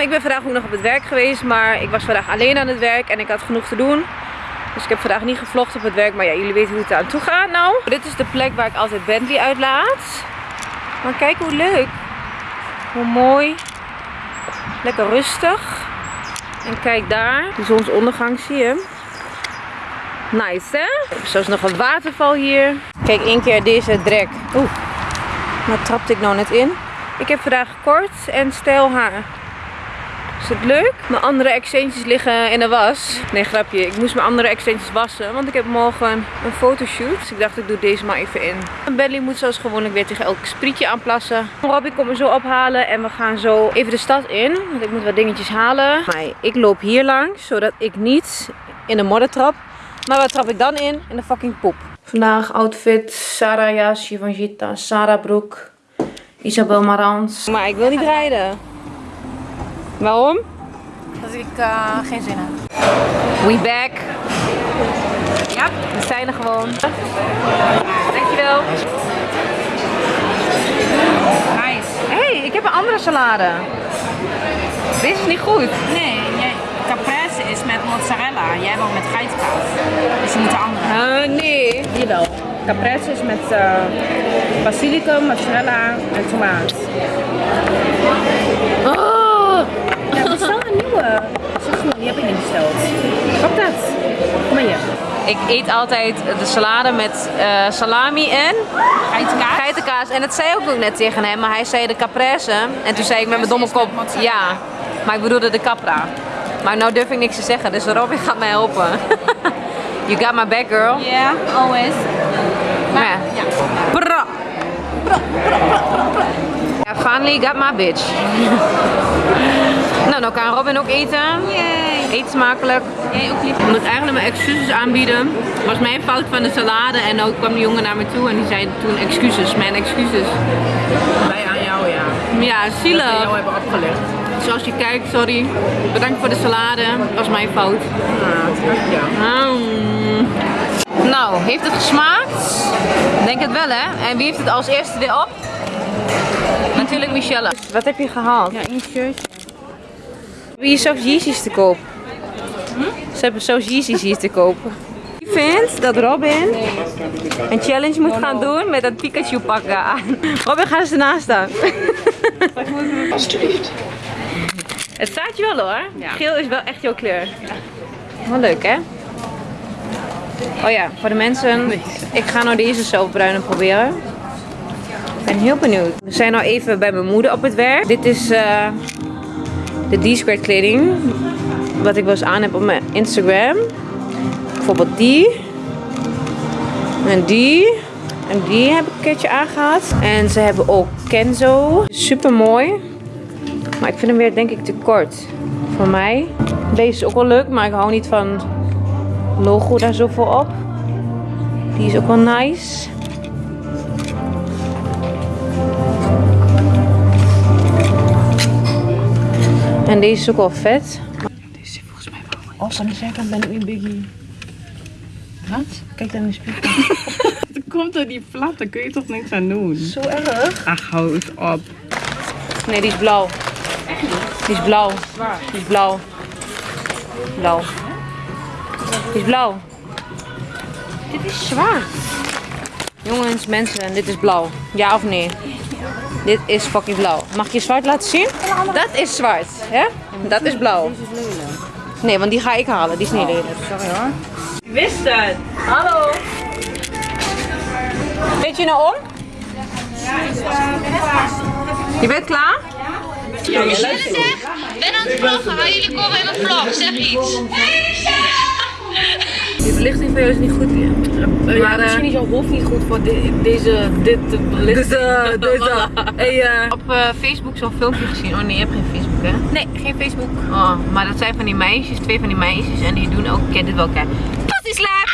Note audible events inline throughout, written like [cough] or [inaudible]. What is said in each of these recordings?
Ik ben vandaag ook nog op het werk geweest, maar ik was vandaag alleen aan het werk en ik had genoeg te doen. Dus ik heb vandaag niet gevlogd op het werk, maar ja, jullie weten hoe het aan toe gaat nou. Dit is de plek waar ik altijd Bentley uitlaat. Maar kijk hoe leuk. Hoe mooi. Lekker rustig. En kijk daar, de zonsondergang zie je. Nice hè? Hebben zelfs nog een waterval hier. Kijk één keer deze drek. Oeh, daar trapte ik nou net in. Ik heb vandaag kort en stijl haar. Is het leuk? Mijn andere extensions liggen in de was. Nee, grapje. Ik moest mijn andere extensions wassen. Want ik heb morgen een fotoshoot. Dus ik dacht, ik doe deze maar even in. Bentley moet zoals gewoonlijk weer tegen elk sprietje aanplassen. Robbie komt me zo ophalen. En we gaan zo even de stad in. Want ik moet wat dingetjes halen. Maar ik loop hier langs. Zodat ik niet in de modder trap. Maar waar trap ik dan in? In de fucking poep. Vandaag outfit Sarah jas, Givenchy, Sarah broek, Isabel Marans. Maar ik wil niet rijden. Waarom? Dat ik uh, geen zin heb. We back. Ja? We zijn er gewoon. Dankjewel. Nice. hey, ik heb een andere salade. Deze is niet goed. Nee, jij, caprese is met mozzarella. Jij wil met geitenkaas. Dus je moet de andere. Uh, nee. Die wel. Caprese is met uh, basilicum, mozzarella en tomaat. Oh. Heb ik. Wat dat? Kom maar hier. Ik eet altijd de salade met uh, salami en Geitenkaas? geitenkaas. En dat zei ik ook net tegen hem, maar hij zei de caprese. En toen zei ik met mijn domme kop, ja. Maar ik bedoelde de capra. Maar nou durf ik niks te zeggen, dus Robin gaat mij helpen. [laughs] you got my back, girl. Yeah, always. Maar ja. Ja. Bra. Ja, finally got my bitch. [laughs] nou, dan kan Robin ook eten. Yay. Eet smakelijk. Jij ook lief. Ik moet eigenlijk mijn excuses aanbieden. Het was mijn fout van de salade en ook kwam de jongen naar me toe en die zei toen excuses, mijn excuses. Wij aan jou, ja. Ja, Dat we zielig. jou hebben opgelegd. Zoals je kijkt, sorry. Bedankt voor de salade. Het was mijn fout. Ah, ja. Nou, heeft het gesmaakt? Denk het wel hè. En wie heeft het als eerste weer op? Natuurlijk Michelle. Wat heb je gehaald? Ja, een shirtje. Wie is zelfs Yeezys te koop? Ze hebben zelfs Yeezys hier te kopen. Ik vind dat Robin een challenge moet gaan doen met dat Pikachu pakken aan. Robin, ga eens ernaast staan. Alsjeblieft. Het staat je wel hoor. Geel is wel echt jouw kleur. Wel leuk hè? Oh ja, voor de mensen. Ik ga nou deze zelfbruine proberen. Ik ben heel benieuwd. We zijn nou even bij mijn moeder op het werk. Dit is eh, de D-squared kleding. Wat ik wel eens aan heb op mijn Instagram. Bijvoorbeeld die. En die. En die heb ik een keertje aangehad. En ze hebben ook Kenzo. Super mooi. Maar ik vind hem weer denk ik te kort. Voor mij. Deze is ook wel leuk, maar ik hou niet van logo daar zoveel op. Die is ook wel nice. En deze is ook wel vet. Als aan de zijkant ben ik niet biggie. Wat? Kijk dan in de spiegel. [laughs] Het komt door die plat, daar kun je toch niks aan doen. Zo erg? Ach, hou het op. Nee, die is blauw. Die is blauw. Die is blauw. Blauw. Die is blauw. Dit is zwart. Jongens, mensen, dit is blauw. Ja of nee? Dit is fucking blauw. Mag ik je zwart laten zien? Dat is zwart, hè? Dat is blauw. Nee, want die ga ik halen. Die is niet lelijk. Sorry hoor. Ik wist het. Hallo. Weet je nou om? Je bent klaar? Ja, zeg, ben aan het vloggen, maar jullie komen in mijn vlog, zeg iets. Die belichting van jou is niet goed. maar Maar, eh, misschien is jouw hoofd niet goed voor de- deze, dit. Dus, uh, dus, uh, hey, eh, op eh, Facebook zo'n filmpje gezien. Oh nee, je hebt geen Facebook hè? Nee, geen Facebook. Oh, maar dat zijn van die meisjes, twee van die meisjes. En die doen ook, ken dit wel kijken. Pussy slap!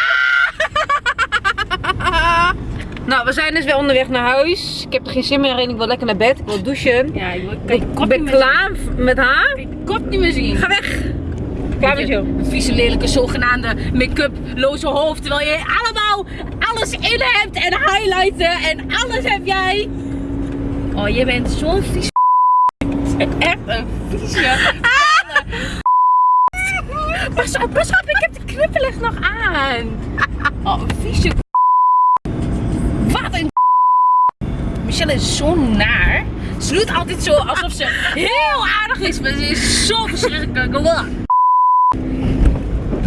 nou, we zijn dus weer onderweg naar huis. Ik heb er geen zin meer in, ik wil lekker naar bed. Ik wil douchen. Ja, ik wil- kan je Ik ben klaar met haar. zien. Kop niet meer zien. Ga weg! Klaar met jou. Een vieze lelijke zogenaamde make-up-loze hoofd. Terwijl jij allemaal alles in hebt en highlighten en alles heb jij. Oh, je bent zo'n vies. Echt een vieze. Pas op, pas op, ik heb de knippelig nog aan. Oh, een vieze. Wat een. Michelle is zo naar. Ze doet altijd zo alsof ze heel aardig is, maar ze is zo verschrikkelijk.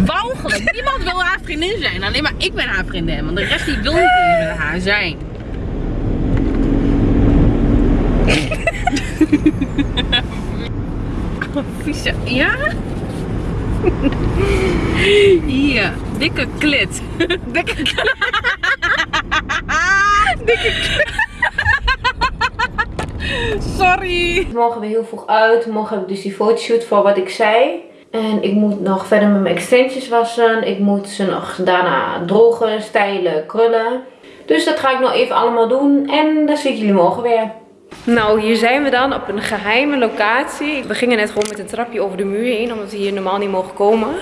Walgelijk. Niemand wil haar vriendin zijn. Alleen maar ik ben haar vriendin. Want de rest die wil niet eens met haar zijn. Oh, vieze. Ja? Klit. Dikke klit. dikke klit. Sorry. Morgen weer heel vroeg uit. Morgen heb ik dus die fotoshoot voor wat ik zei. En ik moet nog verder met mijn extensions wassen. Ik moet ze nog daarna drogen, stijlen, krullen. Dus dat ga ik nog even allemaal doen. En dan zie ik jullie morgen weer. Nou, hier zijn we dan op een geheime locatie. We gingen net gewoon met een trapje over de muur heen, omdat we hier normaal niet mogen komen.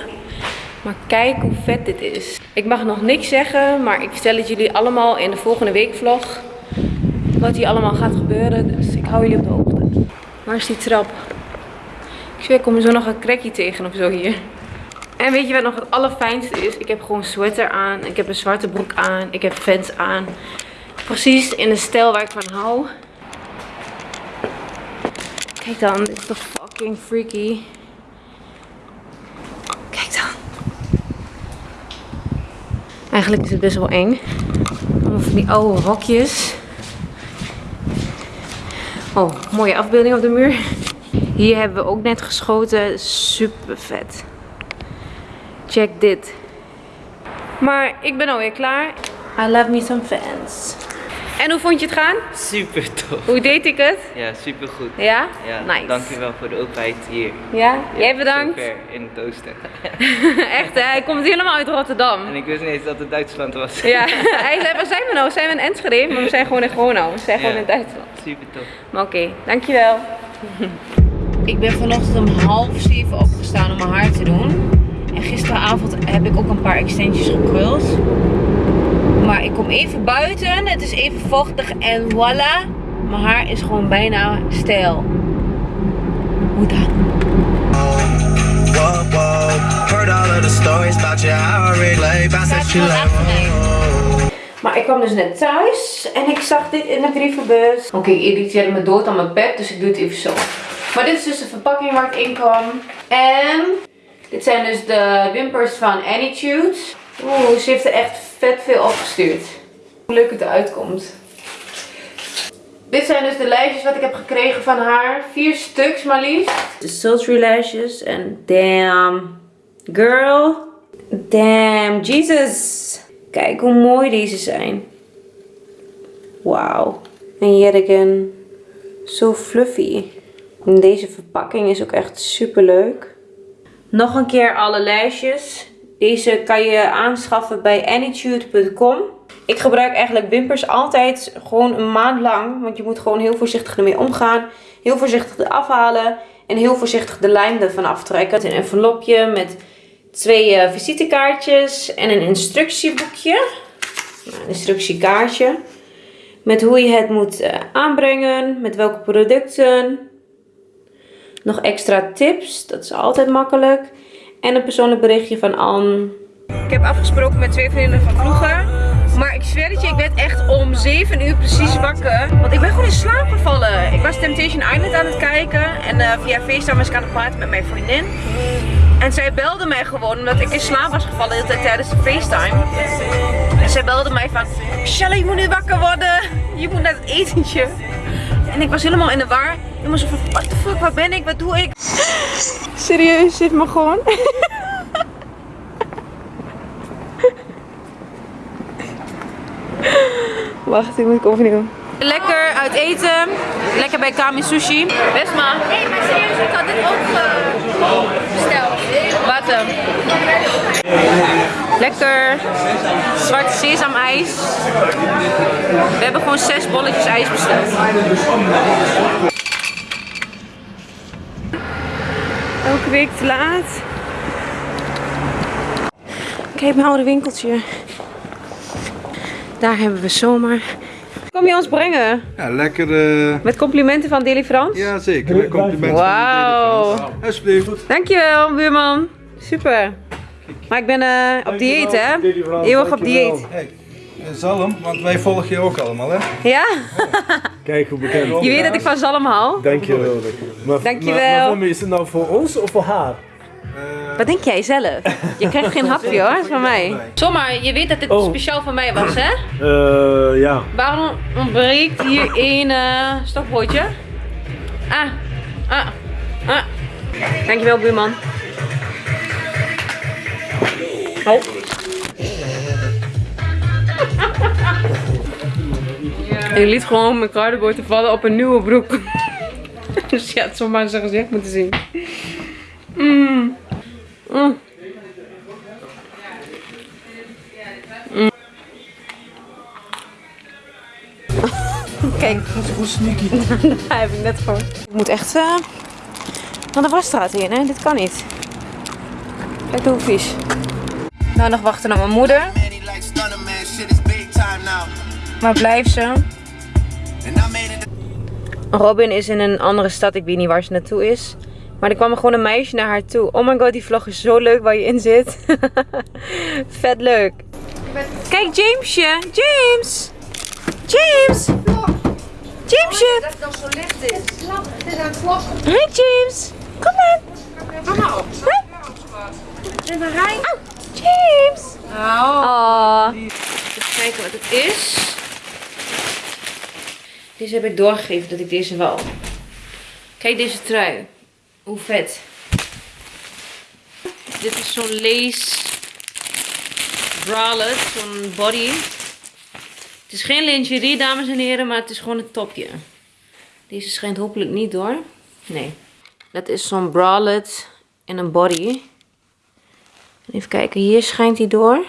Maar kijk hoe vet dit is. Ik mag nog niks zeggen, maar ik vertel het jullie allemaal in de volgende weekvlog. Wat hier allemaal gaat gebeuren. Dus ik hou jullie op de hoogte. Waar is die trap? Ik zweer, ik kom er zo nog een crackje tegen of zo hier. En weet je wat nog het allerfijnste is? Ik heb gewoon een sweater aan. Ik heb een zwarte broek aan. Ik heb fans aan. Precies in de stijl waar ik van hou. Kijk dan, dit is toch fucking freaky. Kijk dan. Eigenlijk is het best wel eng. Allemaal van die oude hokjes. Oh, mooie afbeelding op de muur. Hier hebben we ook net geschoten. Super vet. Check dit. Maar ik ben alweer klaar. I love me some fans. En hoe vond je het gaan? Super tof. Hoe deed ik het? Ja, super goed. Ja? Ja, Nice. dankjewel voor de openheid hier. Ja? Jij bedankt. Zover in het oosten. [laughs] Echt hè, hij komt helemaal uit Rotterdam. En ik wist niet eens dat het Duitsland was. Ja, [laughs] hij zei, waar zijn we nou? Zijn we in Enschede? Maar we zijn gewoon in Gronau. We zijn gewoon Ja. in Duitsland. Super tof. Maar oké, dankjewel. [laughs] Ik ben vanochtend om half zeven opgestaan om mijn haar te doen. En gisteravond heb ik ook een paar extensions gekruld. Maar ik kom even buiten, het is even vochtig en voilà. Mijn haar is gewoon bijna stijl. Hoe dan? Whoa, whoa. Heard all of the stories about you, how I relate. Bounce that you like, whoa. Maar ik kwam dus net thuis en ik zag dit in de brievenbus. Oké, ik irriteerde me dood aan mijn pet, dus ik doe het even zo. Maar dit is dus de verpakking waar het in kwam. En dit zijn dus de wimpers van Anytude. Oeh, ze heeft er echt vet veel opgestuurd. Hoe leuk het eruit komt. Dit zijn dus de lijstjes wat ik heb gekregen van haar. Vier stuks maar liefst. De sultry lashes en damn girl. Damn Jesus. Kijk hoe mooi deze zijn. Wauw. En yet again. Zo fluffy. En deze verpakking is ook echt super leuk. Nog een keer alle lijstjes. Deze kan je aanschaffen bij anytude.com. Ik gebruik eigenlijk wimpers altijd gewoon een maand lang. Want je moet gewoon heel voorzichtig ermee omgaan. Heel voorzichtig eraf halen. En heel voorzichtig de lijm ervan aftrekken. Een envelopje met twee eh, visitekaartjes en een instructieboekje. Nou, een instructiekaartje. Met hoe je het moet eh, aanbrengen. Met welke producten. Nog extra tips. Dat is altijd makkelijk. En een persoonlijk berichtje van Anne. Ik heb afgesproken met twee vriendinnen van vroeger. Maar ik zweer het je, ik werd echt om 7 uur precies wakker. Want ik ben gewoon in slaap gevallen. Ik was Temptation Island aan het kijken. En eh, via FaceTime was ik aan het praten met mijn vriendin. En zij belde mij gewoon omdat ik in slaap was gevallen de hele tijd tijdens de FaceTime. En zij belde mij van, Michelle, je moet nu wakker worden. Je moet naar het etentje. En ik was helemaal in de war. Helemaal zo van, what the fuck, waar ben ik? Wat doe ik? Serieus, zit me gewoon. Wacht, ik moet ik overnieuw. Lekker uit eten. Lekker bij Kami Sushi. Best maar. Nee, maar serieus, ik had dit ook eh, besteld. Wat? Lekker. Zwarte sesamijs. We hebben gewoon zes bolletjes ijs besteld. Elke week te laat. Kijk mijn oude winkeltje. Daar hebben we zomaar. Kom je ons brengen? Ja, lekker. eh, Met complimenten van Frans? ja, zeker. Met complimenten. Wauw. van de Alsjeblieft. Dankjewel, buurman. Super. Maar ik ben eh, op dieet, hè? Eeuwig op dieet. Hey, eh, zalm, want wij volgen je ook allemaal, hè? Ja? [laughs] Kijk hoe bekend. Je weet dat ik van zalm hou. Dankjewel. Maar, Dankjewel. Maar, maar is het nou voor ons of voor haar? Wat denk jij zelf? Je krijgt geen hapje hoor, dat is van mij. Zomaar, je weet dat dit Oh. speciaal voor mij was, hè? Eh, ja. Waarom ontbreekt hier één eh stokbroodje? Ah, ah, ah. Dankjewel, buurman. Je liet gewoon mijn kruidenboter vallen op een nieuwe broek. [laughs] dus je had zomaar zijn gezicht moeten zien. Mm. Mm. Mm. [laughs] Kijk, [laughs] daar heb ik net gewoon. Ik moet echt eh naar de wasstraat in, hè? Dit kan niet. Kijk hoe vies. Nou, nog wachten naar mijn moeder. Is. Waar blijft ze? Robin is in een andere stad. Ik weet niet waar ze naartoe is. Maar er kwam er gewoon een meisje naar haar toe. Oh my god, die vlog is zo leuk waar je in zit. [laughs] Vet leuk. Kijk, Jamesje. James. James. Jamesje. Dat dan zo licht is. Het is aan het vloggen. Hey James. Kom maar. Mama op. En dan rij. Oh, James. Oh. Oh. Even kijken wat het is. Deze heb ik doorgegeven dat ik deze wou. Kijk deze trui. Hoe vet. Dit is zo'n lace bralette, zo'n body. Het is geen lingerie, dames en heren, maar het is gewoon een topje. Deze schijnt hopelijk niet door. Nee. Dat is zo'n bralette en een body. Even kijken, hier schijnt hij door.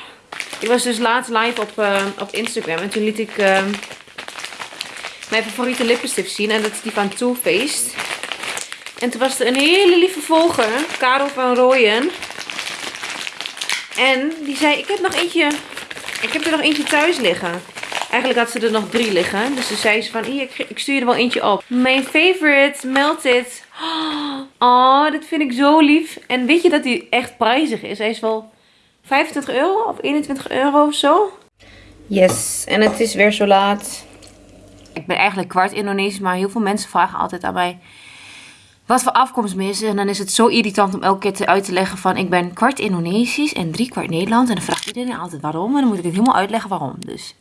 Ik was dus laatst live op, eh, op Instagram en toen liet ik eh, mijn favoriete lippenstift zien. En dat is die van Too Faced. En toen was er een hele lieve volger, Karel van Rooyen. En die zei, ik heb nog eentje, ik heb er nog eentje thuis liggen. Eigenlijk had ze er nog drie liggen. Dus toen zei ze van, ik, stuur er wel eentje op. Mijn favorite, Melted. [gasps] Oh, dat vind ik zo lief. En weet je dat die echt prijzig is? Hij is wel 25 euro of 21 euro of zo. Yes, en het is weer zo laat. Ik ben eigenlijk kwart Indonesisch, maar heel veel mensen vragen altijd aan mij wat voor afkomst me is. En dan is het zo irritant om elke keer te uit te leggen van ik ben kwart Indonesisch en drie kwart Nederland. En dan vraagt iedereen altijd waarom. En dan moet ik het helemaal uitleggen waarom. Dus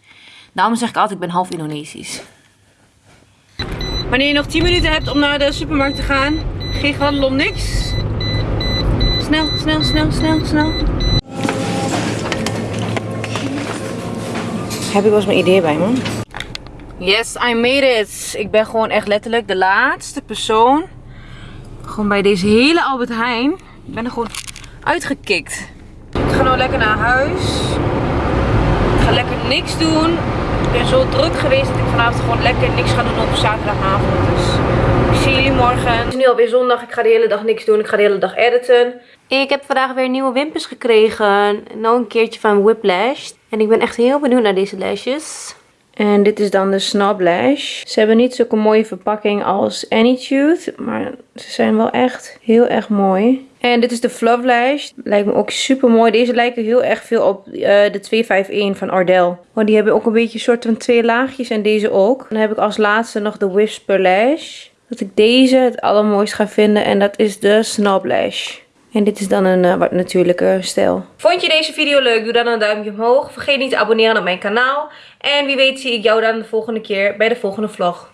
daarom zeg ik altijd ik ben half Indonesisch. Wanneer je nog 10 minuten hebt om naar de supermarkt te gaan, geen om niks. Snel, snel, snel, snel, snel. Heb ik wel eens mijn idee bij me? Yes, I made it. Ik ben gewoon echt letterlijk de laatste persoon. Gewoon bij deze hele Albert Heijn. Ik ben er gewoon uitgekikt. Ik ga nou lekker naar huis. Ik ga lekker niks doen. Ik ben zo druk geweest dat ik vanavond gewoon lekker niks ga doen op zaterdagavond. Dus ik zie jullie morgen. Het is nu alweer zondag. Ik ga de hele dag niks doen. Ik ga de hele dag editen. Ik heb vandaag weer nieuwe wimpers gekregen. Nog een keertje van Whiplash. En ik ben echt heel benieuwd naar deze lashes. En dit is dan de Snap Lash. Ze hebben niet zulke mooie verpakking als Anytude. Maar ze zijn wel echt heel erg mooi. En dit is de Fluff Lash. Lijkt me ook super mooi. Deze lijken heel erg veel op eh, de 251 van Ardell. Want die hebben ook een beetje soort van twee laagjes. En deze ook. Dan heb ik als laatste nog de Whisper Lash. Dat ik deze het allermooist ga vinden. En dat is de Snap Lash. En dit is dan een eh, wat natuurlijke stijl. Vond je deze video leuk? Doe dan een duimpje omhoog. Vergeet niet te abonneren op mijn kanaal. En wie weet zie ik jou dan de volgende keer bij de volgende vlog.